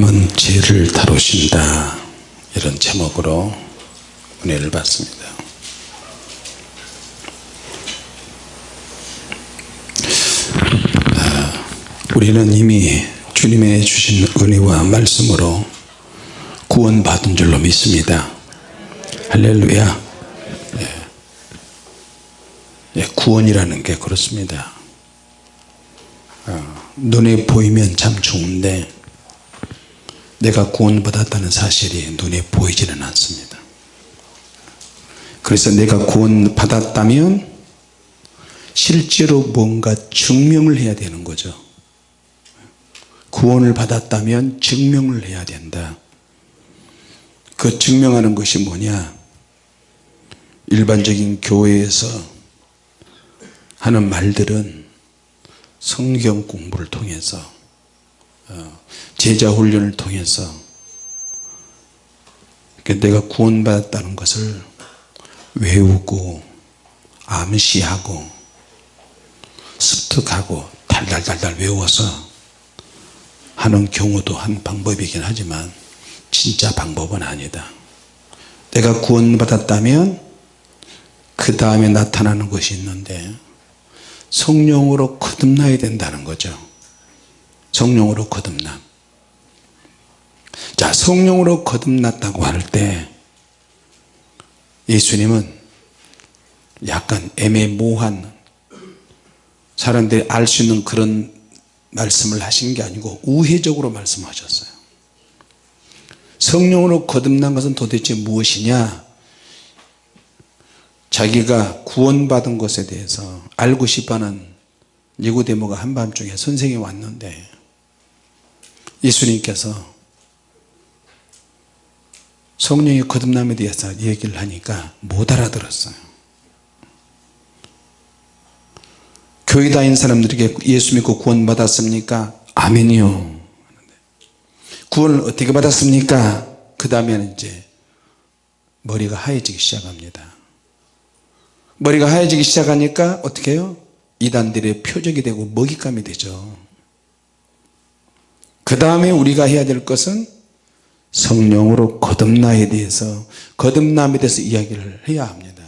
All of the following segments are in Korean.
하나님은 죄를 다루신다. 이런 제목으로 은혜를 받습니다. 아, 우리는 이미 주님의 주신 은혜와 말씀으로 구원 받은 줄로 믿습니다. 할렐루야. 예. 예, 구원이라는 게 그렇습니다. 어, 눈에 보이면 참 좋은데 내가 구원받았다는 사실이 눈에 보이지는 않습니다. 그래서 내가 구원받았다면 실제로 뭔가 증명을 해야 되는 거죠. 구원을 받았다면 증명을 해야 된다. 그 증명하는 것이 뭐냐? 일반적인 교회에서 하는 말들은 성경 공부를 통해서 어, 제자 훈련을 통해서 내가 구원받았다는 것을 외우고 암시하고 습득하고 달달달달 외워서 하는 경우도 한 방법이긴 하지만 진짜 방법은 아니다. 내가 구원받았다면 그 다음에 나타나는 것이 있는데 성령으로 거듭나야 된다는 거죠 성령으로 거듭남 자 성령으로 거듭났다고 할 때 예수님은 약간 애매모호한 사람들이 알 수 있는 그런 말씀을 하신 게 아니고 우회적으로 말씀하셨어요. 성령으로 거듭난 것은 도대체 무엇이냐? 자기가 구원받은 것에 대해서 알고 싶어하는 니고데모가 한밤중에 선생이 왔는데 예수님께서 성령의 거듭남에 대해서 얘기를 하니까 못 알아들었어요. 교회 다닌 사람들에게 예수 믿고 구원 받았습니까? 아멘이요. 구원을 어떻게 받았습니까? 그 다음에는 이제 머리가 하얘지기 시작합니다. 머리가 하얘지기 시작하니까 어떻게 해요? 이단들의 표적이 되고 먹잇감이 되죠 그 다음에 우리가 해야 될 것은 성령으로 거듭나에 대해서 거듭남에 대해서 이야기를 해야 합니다.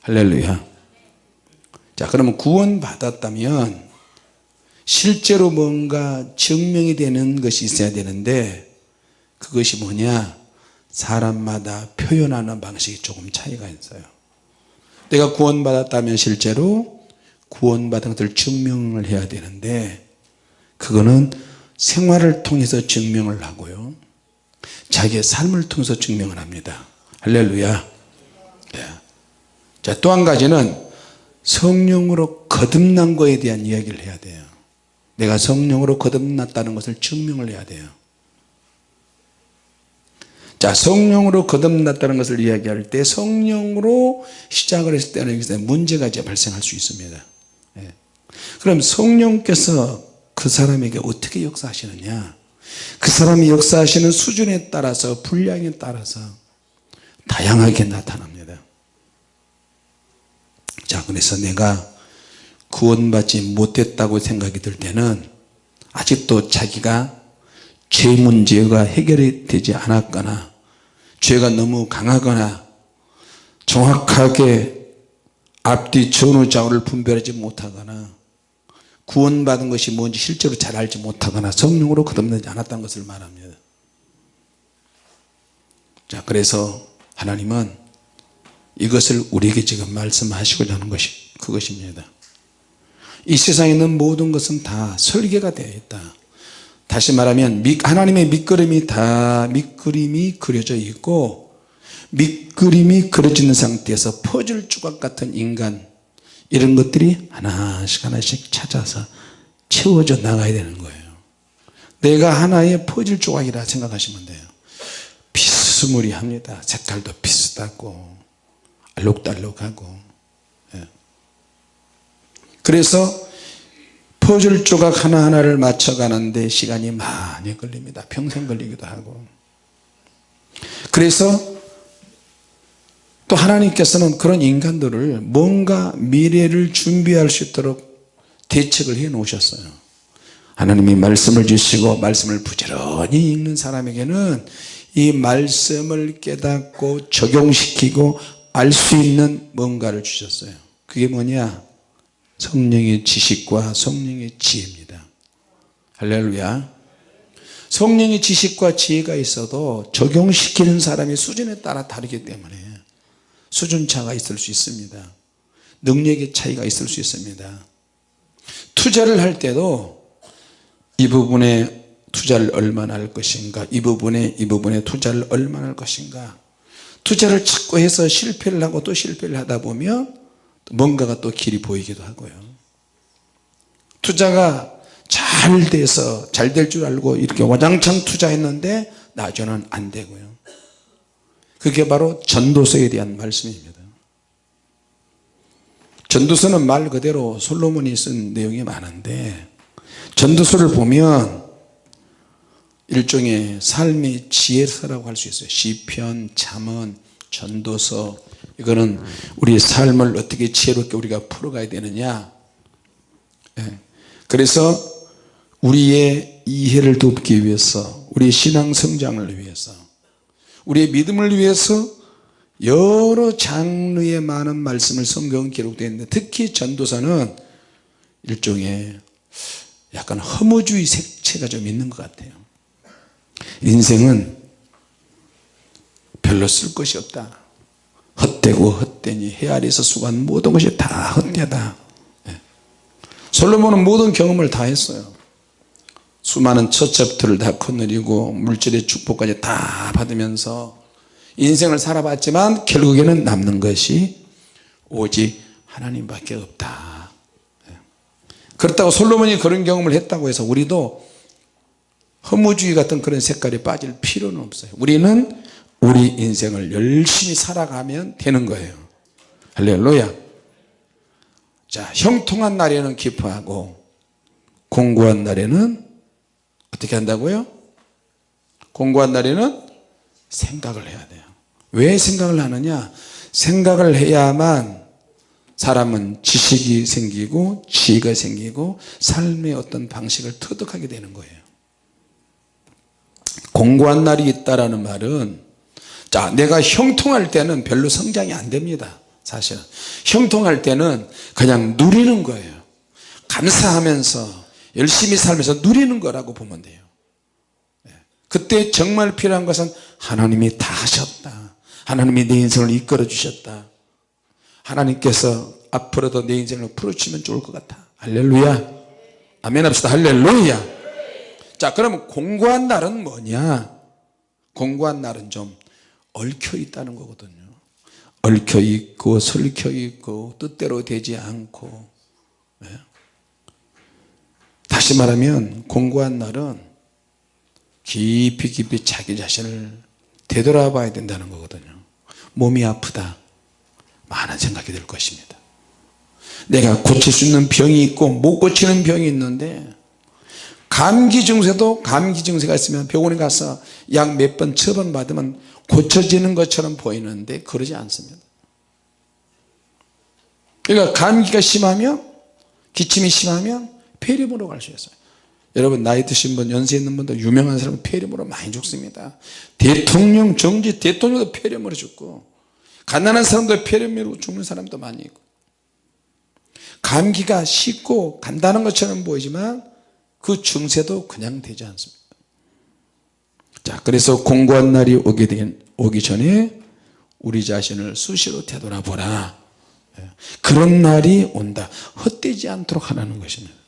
할렐루야. 자 그러면 구원 받았다면 실제로 뭔가 증명이 되는 것이 있어야 되는데 그것이 뭐냐? 사람마다 표현하는 방식이 조금 차이가 있어요. 내가 구원 받았다면 실제로 구원 받은 것을 증명을 해야 되는데 그거는 생활을 통해서 증명을 하고요. 자기의 삶을 통해서 증명을 합니다. 할렐루야. 네. 자또 한 가지는 성령으로 거듭난 거에 대한 이야기를 해야 돼요. 내가 성령으로 거듭났다는 것을 증명을 해야 돼요. 자 성령으로 거듭났다는 것을 이야기할 때 성령으로 시작을 했을 때는 문제가 이제 발생할 수 있습니다. 예. 그럼 성령께서 그 사람에게 어떻게 역사하시느냐? 그 사람이 역사하시는 수준에 따라서 분량에 따라서 다양하게 나타납니다. 자 그래서 내가 구원받지 못했다고 생각이 들 때는 아직도 자기가 죄 문제가 해결이 되지 않았거나 죄가 너무 강하거나 정확하게 앞뒤 전후 좌우를 분별하지 못하거나 구원받은 것이 뭔지 실제로 잘 알지 못하거나 성령으로 거듭나지 않았다는 것을 말합니다. 자 그래서 하나님은 이것을 우리에게 지금 말씀하시고자 하는 것이 그것입니다. 이 세상에 있는 모든 것은 다 설계가 되어 있다. 다시 말하면 하나님의 밑그림이 다 밑그림이 그려져 있고 밑그림이 그려지는 상태에서 퍼즐 조각 같은 인간 이런 것들이 하나씩 하나씩 찾아서 채워져 나가야 되는 거예요. 내가 하나의 퍼즐 조각이라 생각하시면 돼요. 비스무리합니다. 색깔도 비슷하고 알록달록하고. 예. 그래서 퍼즐 조각 하나하나를 맞춰가는데 시간이 많이 걸립니다. 평생 걸리기도 하고. 그래서 또 하나님께서는 그런 인간들을 뭔가 미래를 준비할 수 있도록 대책을 해 놓으셨어요. 하나님이 말씀을 주시고 말씀을 부지런히 읽는 사람에게는 이 말씀을 깨닫고 적용시키고 알 수 있는 뭔가를 주셨어요. 그게 뭐냐? 성령의 지식과 성령의 지혜입니다. 할렐루야. 성령의 지식과 지혜가 있어도 적용시키는 사람의 수준에 따라 다르기 때문에 수준차가 있을 수 있습니다. 능력의 차이가 있을 수 있습니다. 투자를 할 때도 이 부분에 투자를 얼마나 할 것인가 이 부분에 이 부분에 투자를 얼마나 할 것인가. 투자를 자꾸 해서 실패를 하고 또 실패를 하다 보면 뭔가가 또 길이 보이기도 하고요. 투자가 잘 돼서 잘 될 줄 알고 이렇게 와장창 투자했는데 나중에는 안 되고요 그게 바로 전도서에 대한 말씀입니다. 전도서는 말 그대로 솔로몬이 쓴 내용이 많은데 전도서를 보면 일종의 삶의 지혜서라고 할 수 있어요. 시편, 잠언, 전도서. 이거는 우리 삶을 어떻게 지혜롭게 우리가 풀어가야 되느냐. 예. 그래서 우리의 이해를 돕기 위해서 우리 신앙 성장을 위해서 우리의 믿음을 위해서 여러 장르의 많은 말씀을 성경은 기록되어 있는데 특히 전도서는 일종의 약간 허무주의 색채가 좀 있는 것 같아요. 인생은 별로 쓸 것이 없다. 헛되고 헛되니 헤아리서 수고한 모든 것이 다 헛되다. 예. 솔로몬은 모든 경험을 다 했어요 수많은 처첩들을 다 거느리고 물질의 축복까지 다 받으면서 인생을 살아봤지만 결국에는 남는 것이 오직 하나님밖에 없다. 예. 그렇다고 솔로몬이 그런 경험을 했다고 해서 우리도 허무주의 같은 그런 색깔에 빠질 필요는 없어요. 우리는 우리 인생을 열심히 살아가면 되는 거예요. 할렐루야. 자 형통한 날에는 기뻐하고 공고한 날에는 어떻게 한다고요? 공고한 날에는 생각을 해야 돼요. 왜 생각을 하느냐? 생각을 해야만 사람은 지식이 생기고 지혜가 생기고 삶의 어떤 방식을 터득하게 되는 거예요. 공고한 날이 있다라는 말은 자 내가 형통할 때는 별로 성장이 안 됩니다 사실은. 형통할 때는 그냥 누리는 거예요. 감사하면서 열심히 살면서 누리는 거라고 보면 돼요. 예. 그때 정말 필요한 것은 하나님이 다 하셨다. 하나님이 내 인생을 이끌어 주셨다. 하나님께서 앞으로도 내 인생을 풀어주시면 좋을 것 같아. 할렐루야. 아멘 합시다. 할렐루야. 자 그러면 공고한 날은 뭐냐? 공고한 날은 좀 얽혀 있다는 거거든요. 얽혀 있고 설켜 있고 뜻대로 되지 않고. 네. 다시 말하면 공고한 날은 깊이 깊이 자기 자신을 되돌아 봐야 된다는 거거든요. 몸이 아프다. 많은 생각이 들 것입니다. 내가 고칠 수 있는 병이 있고 못 고치는 병이 있는데 감기 증세도 감기 증세가 있으면 병원에 가서 약 몇 번 처방 받으면 고쳐지는 것처럼 보이는데 그러지 않습니다. 그러니까 감기가 심하면 기침이 심하면 폐렴으로 갈 수 있어요. 여러분 나이 드신 분 연세 있는 분들 유명한 사람은 폐렴으로 많이 죽습니다. 대통령 정지 대통령도 폐렴으로 죽고 가난한 사람도 폐렴으로 죽는 사람도 많이 있고 감기가 쉽고 간단한 것처럼 보이지만 그 증세도 그냥 되지 않습니다. 자 그래서 공고한 날이 오게 된, 오기 전에 우리 자신을 수시로 되돌아보라. 예. 그런 날이 온다. 헛되지 않도록 하라는 것입니다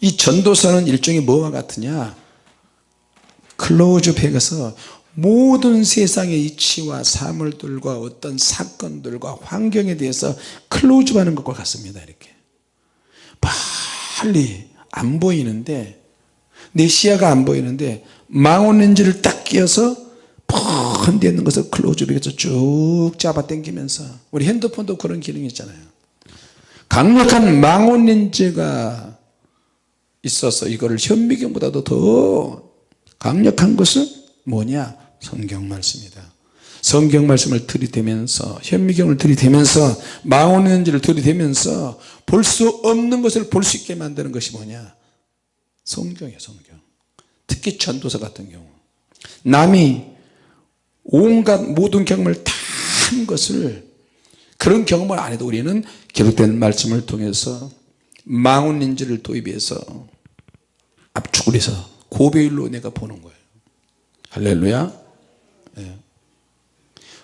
이 전도서는 일종의 뭐와 같으냐? 클로즈백에서 모든 세상의 이치와 사물들과 어떤 사건들과 환경에 대해서 클로즈하는 것과 같습니다 이렇게. 빨리 안 보이는데 내 시야가 안 보이는데 망원렌즈를 딱 끼워서 펀데 있는 것을 클로즈로 해서 쭉 잡아 당기면서 우리 핸드폰도 그런 기능이 있잖아요. 강력한 망원렌즈가 있어서 이거를 현미경보다도 더 강력한 것은 뭐냐? 성경 말씀이다. 성경 말씀을 들이대면서 현미경을 들이대면서 망원렌즈를 들이대면서 볼 수 없는 것을 볼 수 있게 만드는 것이 뭐냐? 성경이에요 성경. 특히 전도서 같은 경우. 남이 온갖 모든 경험을 다 한 것을 그런 경험을 안 해도 우리는 기록된 말씀을 통해서 망원인지를 도입해서 압축을 해서 고배율로 내가 보는 거예요. 할렐루야. 예.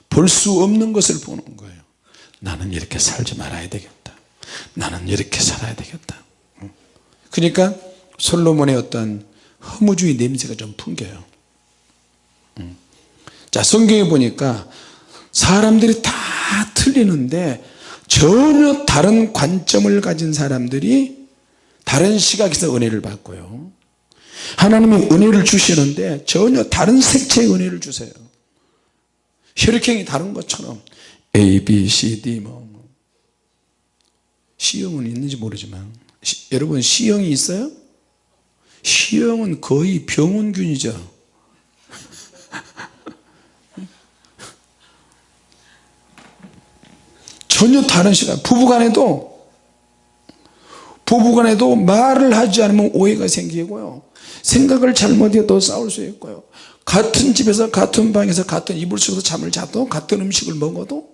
볼수 없는 것을 보는 거예요. 나는 이렇게 살지 말아야 되겠다. 나는 이렇게 살아야 되겠다. 그러니까 솔로몬의 어떤 허무주의 냄새가 좀 풍겨요. 음. 자 성경에 보니까 사람들이 다 틀리는데 전혀 다른 관점을 가진 사람들이 다른 시각에서 은혜를 받고요 하나님이 은혜를 주시는데 전혀 다른 색채의 은혜를 주세요. 혈액형이 다른 것처럼 A, B, C, D 뭐 C형은 있는지 모르지만 시, 여러분 C형이 있어요? C형은 거의 병원균이죠. 전혀 다른 시각 부부간에도 부부간에도 말을 하지 않으면 오해가 생기고요 생각을 잘못해도 싸울 수 있고요. 같은 집에서 같은 방에서 같은 이불 속에서 잠을 자도 같은 음식을 먹어도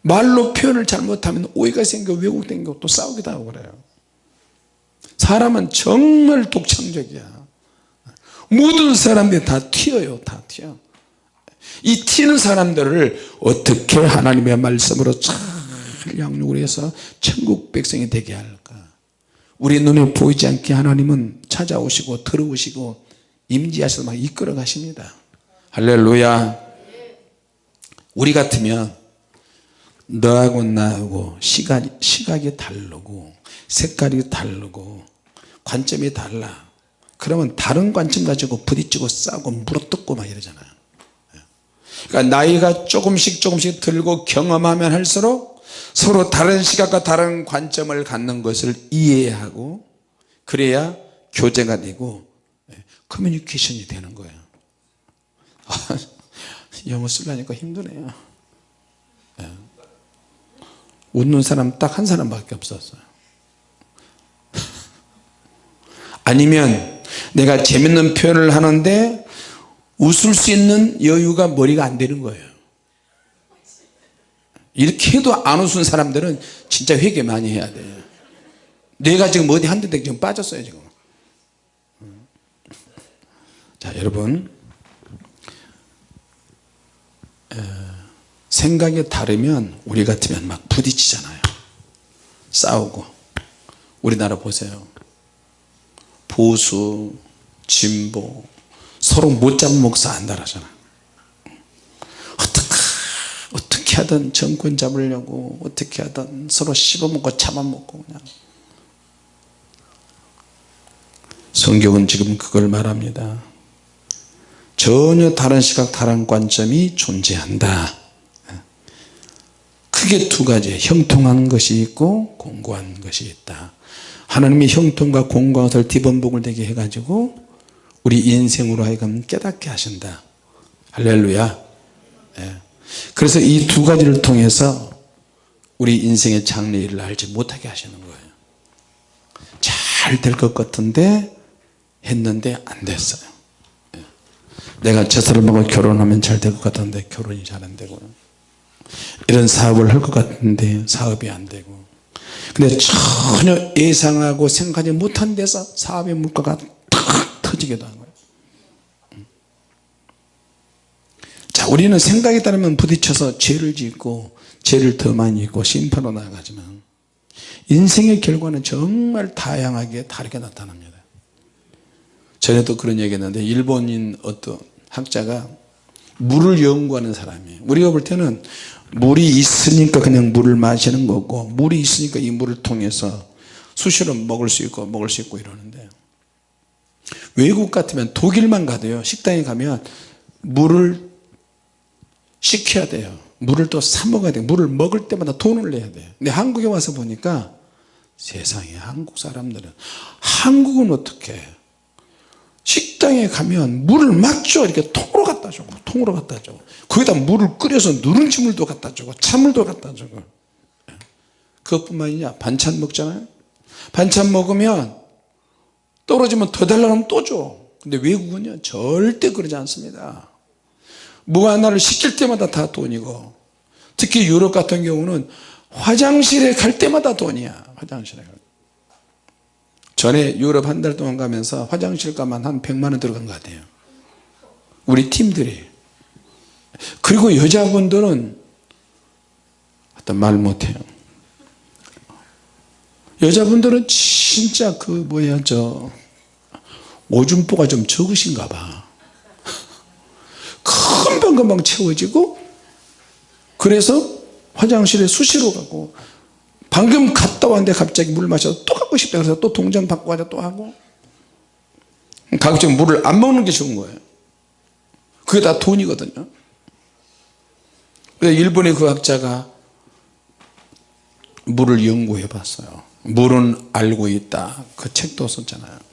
말로 표현을 잘못하면 오해가 생겨 왜곡된 것도 싸우기도 하고 그래요. 사람은 정말 독창적이야. 모든 사람들이 다 튀어요 다 튀어. 이 튀는 사람들을 어떻게 하나님의 말씀으로 잘 양육을 해서 천국 백성이 되게 할까 우리 눈에 보이지 않게 하나님은 찾아오시고 들어오시고 임지하셔서 막 이끌어 가십니다. 할렐루야. 우리 같으면 너하고 나하고 시각, 시각이 다르고 색깔이 다르고 관점이 달라. 그러면 다른 관점 가지고 부딪히고 싸우고 물어뜯고 막 이러잖아요 그러니까 나이가 조금씩 조금씩 들고 경험하면 할수록 서로 다른 시각과 다른 관점을 갖는 것을 이해하고 그래야 교제가 되고 예, 커뮤니케이션이 되는 거예요. 영어 쓰려니까 힘드네요. 예. 웃는 사람 딱 한 사람밖에 없었어요. 아니면 내가 재밌는 표현을 하는데 웃을 수 있는 여유가 머리가 안 되는 거예요 이렇게 해도 안 웃은 사람들은 진짜 회개 많이 해야 돼요 뇌가 지금 어디 한대 지금 빠졌어요 지금. 자 여러분. 에, 생각이 다르면 우리 같으면 막 부딪히잖아요. 싸우고. 우리나라 보세요. 보수 진보. 서로 못 잡먹어서 안달하잖아 어떻게 어떻게 하든 정권 잡으려고 어떻게 하든 서로 씹어먹고 잡아먹고 그냥. 성경은 지금 그걸 말합니다. 전혀 다른 시각 다른 관점이 존재한다. 크게 두 가지 형통한 것이 있고 공고한 것이 있다. 하나님이 형통과 공고한 것을 뒤범복을 되게 해가지고 우리 인생으로 하여금 깨닫게 하신다. 할렐루야. 네. 그래서 이 두 가지를 통해서 우리 인생의 장래일을 알지 못하게 하시는 거예요. 잘 될 것 같은데 했는데 안 됐어요. 네. 내가 저 사람하고 결혼하면 잘 될 것 같은데 결혼이 잘 안 되고. 이런 사업을 할 것 같은데 사업이 안 되고. 근데 전혀 예상하고 생각하지 못한 데서 사업의 물가가 탁 터지기도 한거예요 자 우리는 생각에 따르면 부딪혀서 죄를 짓고 죄를 더 많이 짓고 심판으로 나아가지만 인생의 결과는 정말 다양하게 다르게 나타납니다. 전에도 그런 얘기 했는데 일본인 어떤 학자가 물을 연구하는 사람이에요 우리가 볼 때는 물이 있으니까 그냥 물을 마시는 거고 물이 있으니까 이 물을 통해서 수시로 먹을 수 있고 먹을 수 있고 이러는데 외국 같으면 독일만 가도요 식당에 가면 물을 시켜야 돼요. 물을 또 사 먹어야 돼요. 물을 먹을 때마다 돈을 내야 돼요. 근데 한국에 와서 보니까 세상에 한국 사람들은 한국은 어떻게 식당에 가면 물을 막죠 이렇게 통으로 갖다 주고 통으로 갖다 주고. 거기다 물을 끓여서 누룽지 물도 갖다 주고 찬물도 갖다 주고. 그것뿐만 아니냐 반찬 먹잖아요. 반찬 먹으면 떨어지면 더 달라고 하면 또줘. 근데 외국은요 절대 그러지 않습니다 뭐 하나를 시킬 때마다 다 돈이고 특히 유럽 같은 경우는 화장실에 갈 때마다 돈이야 화장실에 갈 때. 전에 유럽 한 달 동안 가면서 화장실 가만 한 100만원 들어간 것 같아요. 우리 팀들이. 그리고 여자분들은 말 못해요. 여자분들은 진짜 그 뭐야 저 오줌보가 좀 적으신가 봐 금방금방 채워지고 그래서 화장실에 수시로 가고 방금 갔다 왔는데 갑자기 물 마셔서 또 가고 싶다 그래서 또 동전 받고 가자 또 하고. 가급적 물을 안 먹는 게 좋은 거예요. 그게 다 돈이거든요. 일본의 그 학자가 물을 연구해 봤어요. 물은 알고 있다. 그 책도 썼잖아요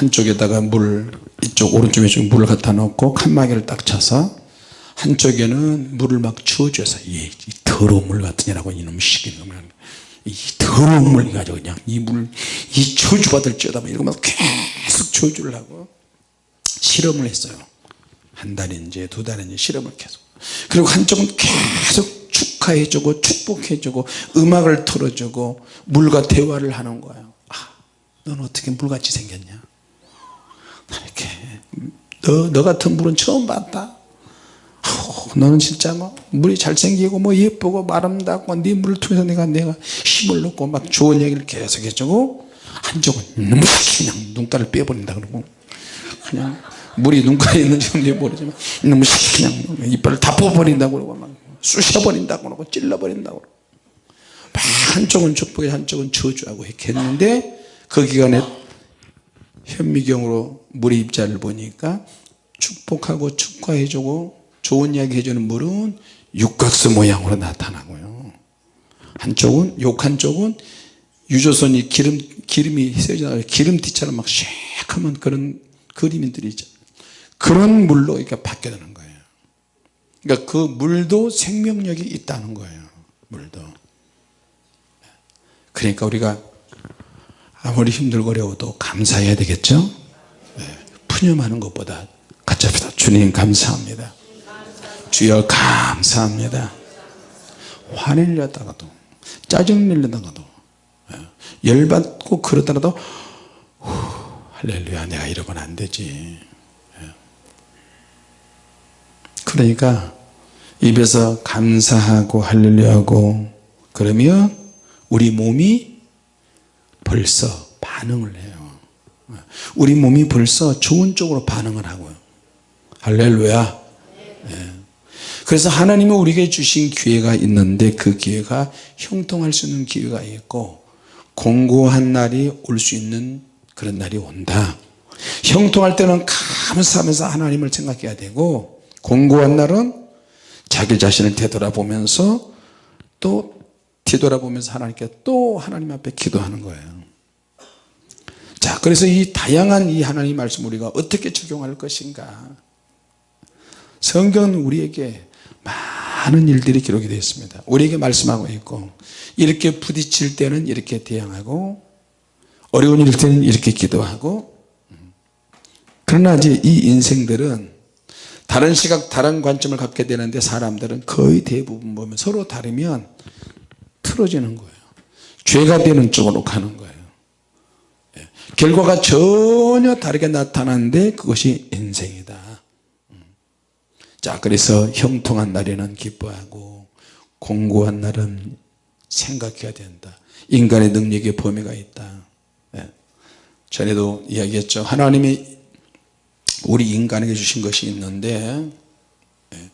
한쪽에다가 물 이쪽 오른쪽 왼쪽 물을 갖다 놓고 칸막이를 딱 쳐서 한쪽에는 물을 막 주어줘서 이, 더러운 물 같으냐라고 이놈 시키는 이 더러운 물 가지고 그냥 이 물이 저주 받을 쩌다 이러면 계속 저주려고 실험을 했어요. 한 달인지 두 달인지 실험을 계속. 그리고 한쪽은 계속 축하해주고 축복해주고 음악을 틀어주고 물과 대화를 하는 거예요. 아, 넌 어떻게 물같이 생겼냐 이렇게. 너, 너 같은 물은 처음 봤다. 어, 너는 진짜 뭐 물이 잘생기고 뭐 예쁘고 아름답고 네 물을 통해서 내가 내가 힘을 넣고 막 좋은 얘기를 계속 해주고 한쪽은 너무 그냥 눈가를 빼버린다 그러고. 그냥 물이 눈가에 있는지 모르지만 너무 그냥 이빨을 다 뽑아버린다고 그러고 막 쑤셔버린다고 그러고 찔러버린다고 그러고. 막 한쪽은 축복해 한쪽은 저주하고 이렇게 했는데 그 기간에 현미경으로 물의 입자를 보니까 축복하고 축하해주고 좋은 이야기 해주는 물은 육각수 모양으로 나타나고요. 한쪽은 욕 한쪽은 유조선이 기름, 기름이 세져나가 기름티처럼 막 쉐크하면 그런 그림들이 있죠. 그런 물로 이렇게 바뀌어가는 거예요. 그러니까 그 물도 생명력이 있다는 거예요 물도. 그러니까 우리가 아무리 힘들고 어려워도 감사해야 되겠죠 네. 푸념하는 것보다 합시다 주님 감사합니다 주여 감사합니다 화내려다가도 짜증내려다가도 네. 열받고 그러더라도 후, 할렐루야 내가 이러면 안 되지 네. 그러니까 입에서 감사하고 할렐루야하고 그러면 우리 몸이 벌써 반응을 해요. 우리 몸이 벌써 좋은 쪽으로 반응을 하고요. 할렐루야. 네. 그래서 하나님은 우리에게 주신 기회가 있는데 그 기회가 형통할 수 있는 기회가 있고 공고한 날이 올 수 있는 그런 날이 온다. 형통할 때는 감사하면서 하나님을 생각해야 되고 공고한 날은 자기 자신을 되돌아보면서 또 뒤돌아보면서 하나님께 또 하나님 앞에 기도하는 거예요 자 그래서 이 다양한 이 하나님 말씀 우리가 어떻게 적용할 것인가? 성경은 우리에게 많은 일들이 기록이 되어 있습니다. 우리에게 말씀하고 있고 이렇게 부딪힐 때는 이렇게 대항하고 어려운 일 때는 이렇게 기도하고 그러나 이제 이 인생들은 다른 시각 다른 관점을 갖게 되는데 사람들은 거의 대부분 보면 서로 다르면 틀어지는 거예요. 죄가 되는 쪽으로 가는 거예요. 예. 결과가 전혀 다르게 나타나는데 그것이 인생이다 음. 자 그래서 형통한 날에는 기뻐하고 공고한 날은 생각해야 된다 인간의 능력에 범위가 있다 예. 전에도 이야기했죠 하나님이 우리 인간에게 주신 것이 있는데 예.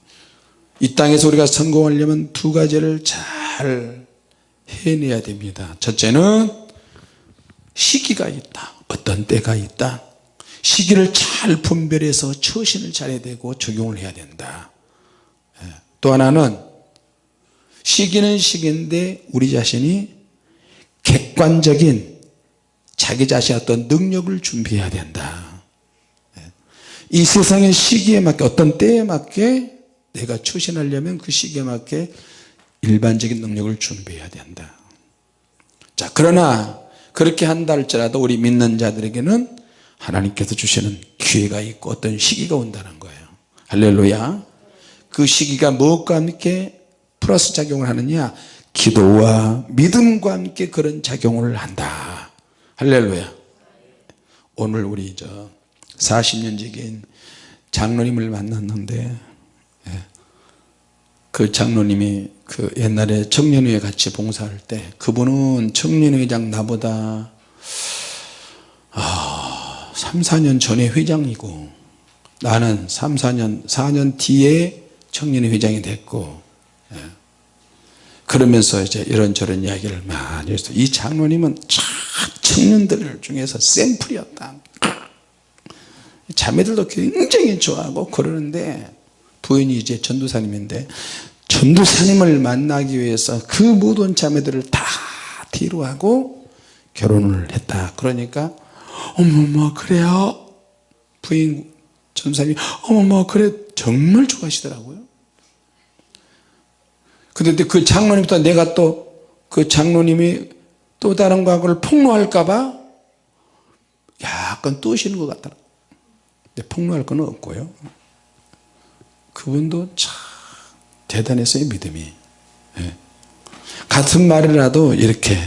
이 땅에서 우리가 성공하려면 두 가지를 잘 해내야 됩니다 첫째는 시기가 있다 어떤 때가 있다 시기를 잘 분별해서 처신을 잘해야 되고 적용을 해야 된다 예. 또 하나는 시기는 시기인데 우리 자신이 객관적인 자기 자신의 어떤 능력을 준비해야 된다 예. 이 세상의 시기에 맞게 어떤 때에 맞게 내가 처신하려면 그 시기에 맞게 일반적인 능력을 준비해야 된다 자 그러나 그렇게 한다 할지라도 우리 믿는 자들에게는 하나님께서 주시는 기회가 있고 어떤 시기가 온다는 거예요. 할렐루야. 그 시기가 무엇과 함께 플러스 작용을 하느냐? 기도와 믿음과 함께 그런 작용을 한다. 할렐루야. 오늘 우리 저 40년 지기인 장로님을 만났는데 예. 그 장로님이 그 옛날에 청년회에 같이 봉사할 때 그분은 청년회장 나보다 아, 3, 4년 전에 회장이고 나는 3, 4년 4년 뒤에 청년회 회장이 됐고 예. 그러면서 이제 이런저런 이야기를 많이 했어요 이 장로님은 참 청년들 중에서 샘플이었다 자매들도 굉장히 좋아하고 그러는데 부인이 이제 전도사님인데 전도사님을 만나기 위해서 그 모든 자매들을 다 뒤로 하고 결혼을 했다. 그러니까 어머머 그래요? 부인 전도사님이 어머머 그래? 정말 좋아하시더라고요. 근데 그 장로님부터 내가 또 그 장로님이 또 다른 과거를 폭로할까봐 약간 떠시는 것 같더라. 근데 폭로할 건 없고요. 그분도 참 대단했어요 믿음이 예. 같은 말이라도 이렇게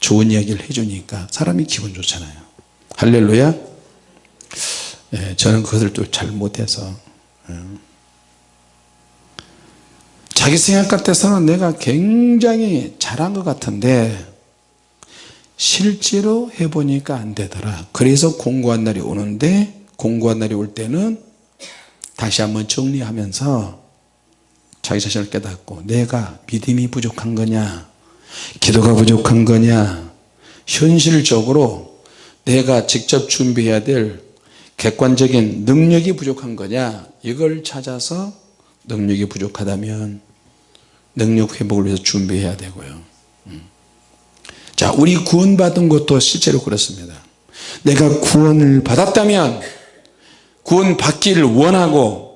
좋은 이야기를 해주니까 사람이 기분 좋잖아요 할렐루야 예, 저는 그것을 또 잘 못해서 예. 자기 생각 같아서는 내가 굉장히 잘한 것 같은데 실제로 해보니까 안 되더라 그래서 공부한 날이 오는데 공부한 날이 올 때는 다시 한번 정리하면서 자기 자신을 깨닫고 내가 믿음이 부족한 거냐 기도가 부족한 거냐 현실적으로 내가 직접 준비해야 될 객관적인 능력이 부족한 거냐 이걸 찾아서 능력이 부족하다면 능력 회복을 위해서 준비해야 되고요 음. 자 우리 구원 받은 것도 실제로 그렇습니다 내가 구원을 받았다면 구원 받기를 원하고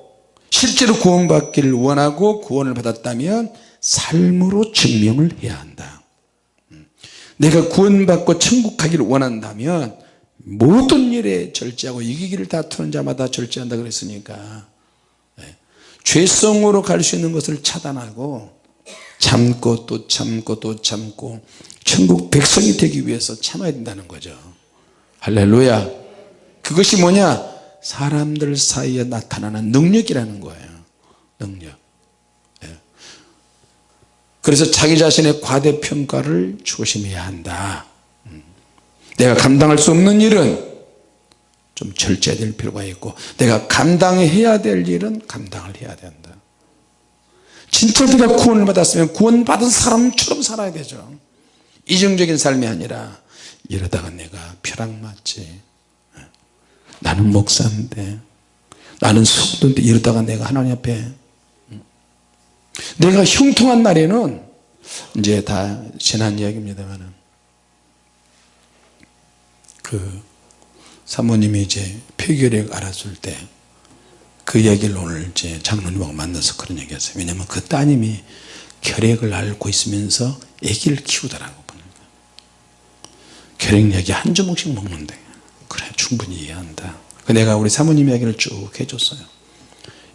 실제로 구원받기를 원하고 구원을 받았다면 삶으로 증명을 해야 한다. 음. 내가 구원받고 천국 가기를 원한다면 모든 일에 절제하고 이기기를 다투는 자마다 절제한다 그랬으니까. 네. 죄성으로 갈 수 있는 것을 차단하고 참고 또 참고 또 참고 천국 백성이 되기 위해서 참아야 된다는 거죠. 할렐루야. 그것이 뭐냐 사람들 사이에 나타나는 능력이라는 거예요. 능력. 예. 그래서 자기 자신의 과대평가를 조심해야 한다. 음. 내가 감당할 수 없는 일은 좀 절제될 필요가 있고 내가 감당해야 될 일은 감당을 해야 된다. 진짜 내가 구원을 받았으면 구원받은 사람처럼 살아야 되죠. 이중적인 삶이 아니라 이러다가 내가 벼락 맞지 나는 목사인데 나는 성도인데 이러다가 내가 하나님 앞에. 내가 형통한 날에는 이제 다 지난 이야기입니다만은 그 사모님이 이제 폐결핵 알았을 때 그 이야기를 오늘 이제 장로님하고 만나서 그런 얘기 했어요. 왜냐면 그 따님이 결핵을 앓고 있으면서 아기를 키우더라고 보니까. 결핵 약이 한 주먹씩 먹는데 그래 충분히 이해한다. 그 내가 우리 사모님 이야기를 쭉 해줬어요.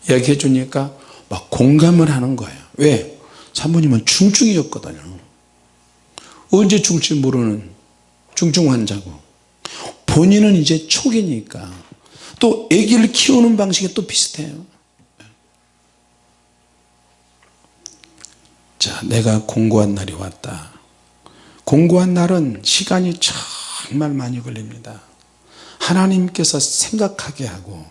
이야기 해 주니까 막 공감을 하는 거예요. 왜? 사모님은 중증이었거든요. 언제 죽을지 모르는 중증 환자고. 본인은 이제 초기니까. 또 아기를 키우는 방식이 또 비슷해요. 자 내가 공고한 날이 왔다. 공고한 날은 시간이 정말 많이 걸립니다 하나님께서 생각하게 하고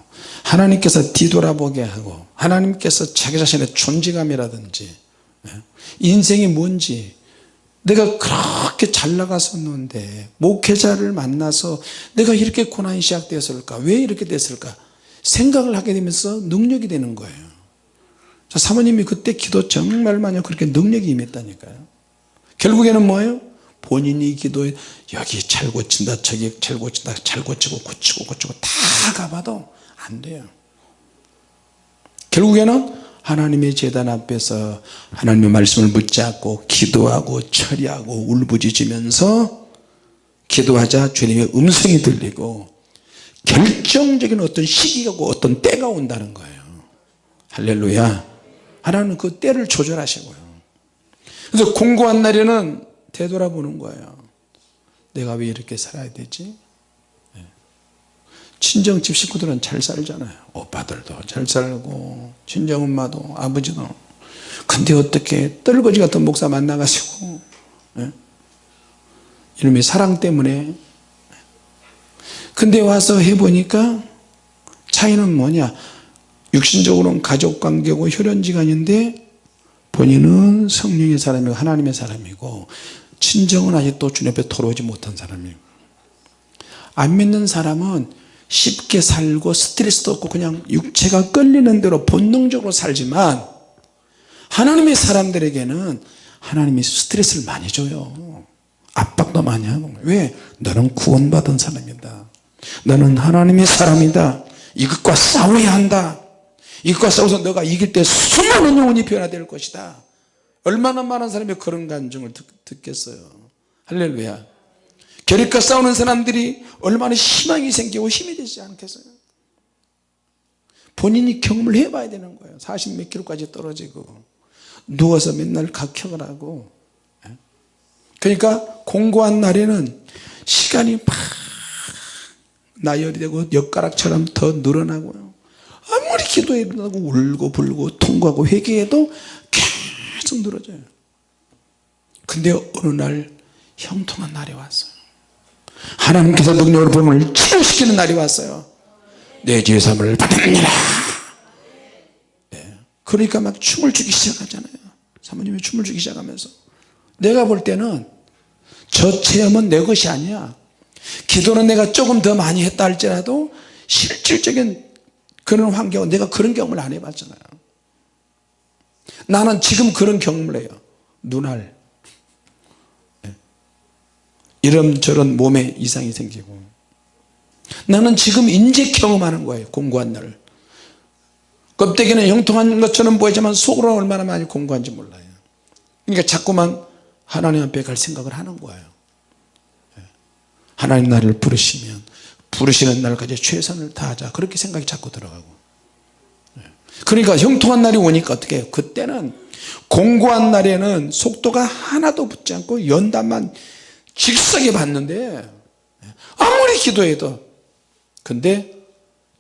하나님께서 뒤돌아보게 하고 하나님께서 자기 자신의 존재감이라든지 예, 인생이 뭔지 내가 그렇게 잘 나갔었는데 목회자를 만나서 내가 이렇게 고난이 시작되었을까? 왜 이렇게 됐을까? 생각을 하게 되면서 능력이 되는 거예요. 사모님이 그때 기도 정말 많이 그렇게 능력이 임했다니까요. 결국에는 뭐예요 본인이 기도에 여기 잘 고친다 저기 잘 고친다 잘 고치고 고치고 고치고 다 가봐도 안 돼요. 결국에는 하나님의 재단 앞에서 하나님의 말씀을 붙잡고 기도하고 처리하고 울부짖으면서 기도하자 주님의 음성이 들리고 결정적인 어떤 시기가 고 어떤 때가 온다는 거예요. 할렐루야. 하나님은 그 때를 조절하시고요. 그래서 공고한 날에는 되돌아보는 거예요. 내가 왜 이렇게 살아야 되지? 예. 친정집 식구들은 잘 살잖아요. 오빠들도 잘 살고 친정엄마도 아버지도. 근데 어떻게 떨거지 같은 목사 만나가지고 예? 이놈의 사랑 때문에. 근데 와서 해보니까 차이는 뭐냐? 육신적으로는 가족관계고 혈연지간인데 본인은 성령의 사람이고 하나님의 사람이고 친정은 아직도 주님 앞에 돌아오지 못한 사람이에요. 안 믿는 사람은 쉽게 살고 스트레스도 없고 그냥 육체가 끌리는 대로 본능적으로 살지만 하나님의 사람들에게는 하나님이 스트레스를 많이 줘요. 압박도 많이 하고. 왜? 너는 구원받은 사람이다. 너는 하나님의 사람이다. 이것과 싸워야 한다. 이것과 싸워서 너가 이길 때 수많은 영혼이 변화될 것이다 얼마나 많은 사람이 그런 감정을 듣, 겠어요. 할렐루야. 결핵과 싸우는 사람들이 얼마나 희망이 생기고 힘이 되지 않겠어요? 본인이 경험을 해봐야 되는 거예요. 40 몇 킬로까지 떨어지고 누워서 맨날 각형을 하고. 예? 그러니까 공고한 날에는 시간이 막 나열이 되고 엿가락처럼 더 늘어나고요. 아무리 기도해도 울고 불고 통과하고 회개해도 계속 늘어져요. 근데 어느 날 형통한 날이 왔어요. 하나님께서 능력으로 보험을 치료시키는 날이 왔어요. 내 죄의 삶을 받으느니라. 네. 그러니까 막 춤을 추기 시작하잖아요. 사모님이 춤을 추기 시작하면서. 내가 볼 때는 저 체험은 내 것이 아니야. 기도는 내가 조금 더 많이 했다 할지라도 실질적인 그런 환경은 내가 그런 경험을 안 해봤잖아요 나는 지금 그런 경험을 해요. 눈알. 네. 이런저런 몸에 이상이 생기고. 나는 지금 인제 경험하는 거예요 공고한 날을. 껍데기는 형통한 것처럼 보이지만 속으로 얼마나 많이 공고한지 몰라요. 그러니까 자꾸만 하나님 앞에 갈 생각을 하는 거예요. 예. 하나님 나를 부르시면 부르시는 날까지 최선을 다하자. 그렇게 생각이 자꾸 들어가고. 예. 그러니까 형통한 날이 오니까 어떻게 해요 그때는 공고한 날에는 속도가 하나도 붙지 않고 연단만 직석에 받는데 예. 아무리 기도해도 근데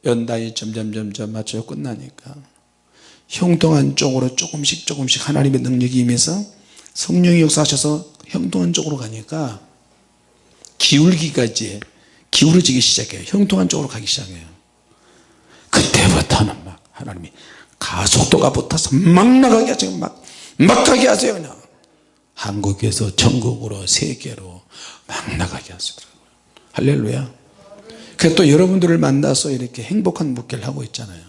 연단이 점점 점점 맞춰 끝나니까 형통한 쪽으로 조금씩 조금씩 하나님의 능력이 임해서 성령이 역사하셔서 형통한 쪽으로 가니까 기울기까지 기울어지기 시작해요 형통한 쪽으로 가기 시작해요 그때부터는 막 하나님이 가속도가 붙어서 막 나가게 하세요. 막, 막 가게 하세요 그냥. 한국에서 전국으로 세계로 막 나가게 하시더라고요. 할렐루야. 그래서 또 여러분들을 만나서 이렇게 행복한 목회를 하고 있잖아요.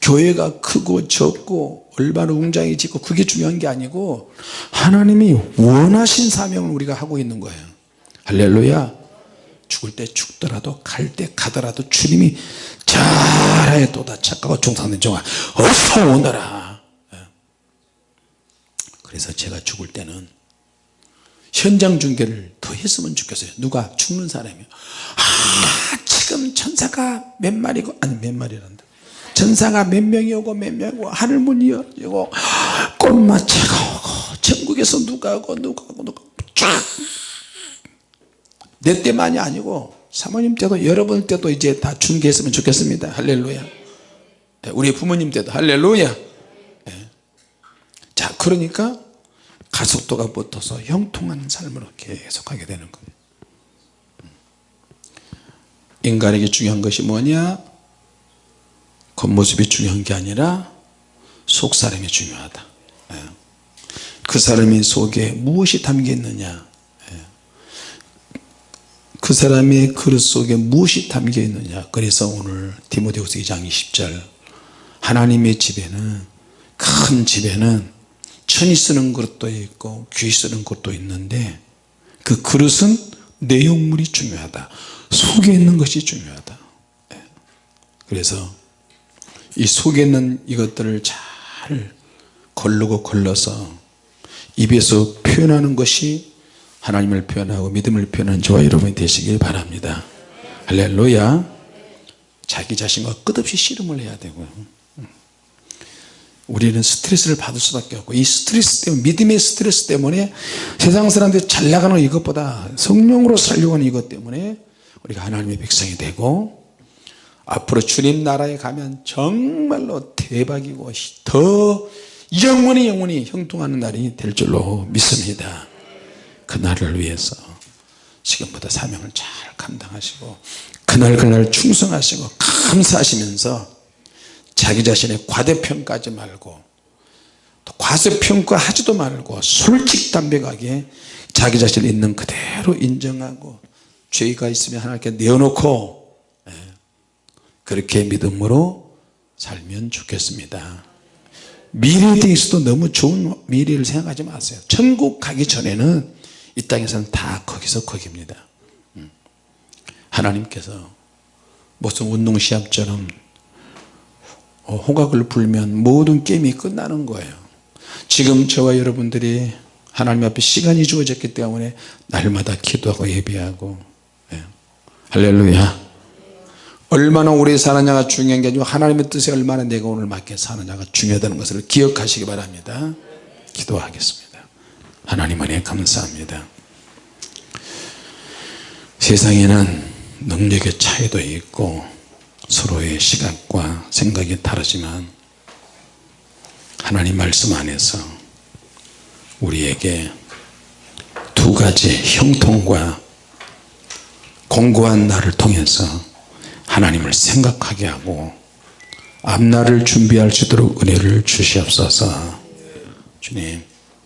교회가 크고 적고 얼마나 웅장해지고 그게 중요한 게 아니고 하나님이 원하신 사명을 우리가 하고 있는 거예요. 할렐루야 죽을 때 죽더라도 갈 때 가더라도 주님이 잘하여 또다 착하고 종상된 종아 어서 오너라. 예. 그래서 제가 죽을 때는 현장 중계를 더 했으면 좋겠어요. 누가 죽는 사람이. 아 지금 천사가 몇 마리고 아니 몇 마리란다. 전사가 몇 명이 오고 몇 명이 오고 하늘문이 열리고 꽃마차가 오고 전국에서 누가 오고 누가 오고 누가 내 때만이 아니고 사모님 때도 여러분 때도 이제 다 중계했으면 좋겠습니다 할렐루야 네, 우리 부모님 때도 할렐루야 네. 자 그러니까 가속도가 붙어서 형통한 삶으로 계속하게 되는 거예요 음. 인간에게 중요한 것이 뭐냐 겉모습이 중요한 게 아니라 속사람이 중요하다 예. 그 사람의 속에 무엇이 담겨 있느냐 예. 그 사람의 그릇 속에 무엇이 담겨 있느냐. 그래서 오늘 디모데후서 2장 20절 하나님의 집에는 큰 집에는 천이 쓰는 그릇도 있고 귀 쓰는 것도 있는데 그 그릇은 내용물이 중요하다. 속에 있는 것이 중요하다. 예. 그래서 이 속에 있는 이것들을 잘 걸르고 걸러서 입에서 표현하는 것이 하나님을 표현하고 믿음을 표현하는 저와 여러분이 되시길 바랍니다. 할렐루야. 자기 자신과 끝없이 씨름을 해야 되고요 우리는 스트레스를 받을 수밖에 없고 이 스트레스 때문에 믿음의 스트레스 때문에 세상 사람들이 잘 나가는 이것보다 성령으로 살려고 하는 이것 때문에 우리가 하나님의 백성이 되고 앞으로 주님 나라에 가면 정말로 대박이고 더 영원히 영원히 형통하는 날이 될 줄로 믿습니다 그 날을 위해서 지금부터 사명을 잘 감당하시고 그날 그날 충성하시고 감사하시면서 자기 자신의 과대평가하지 말고 또 과소평가하지도 말고 솔직담백하게 자기 자신을 있는 그대로 인정하고 죄가 있으면 하나님께 내어놓고 예, 그렇게 믿음으로 살면 좋겠습니다. 미래에 대해서도 너무 좋은 미래를 생각하지 마세요. 천국 가기 전에는 이 땅에서는 다 거기서 거기입니다. 음. 하나님께서 무슨 운동시합처럼 어, 호각을 불면 모든 게임이 끝나는 거예요. 지금 저와 여러분들이 하나님 앞에 시간이 주어졌기 때문에 날마다 기도하고 예배하고 예. 할렐루야. 얼마나 오래 사느냐가 중요한 게 아니고 하나님의 뜻에 얼마나 내가 오늘 맞게 사느냐가 중요하다는 것을 기억하시기 바랍니다. 기도하겠습니다 하나님 은혜 감사합니다. 세상에는 능력의 차이도 있고 서로의 시각과 생각이 다르지만 하나님 말씀 안에서 우리에게 두 가지 형통과 공고한 날을 통해서 하나님을 생각하게 하고 앞날을 준비할 수 있도록 은혜를 주시옵소서. 주님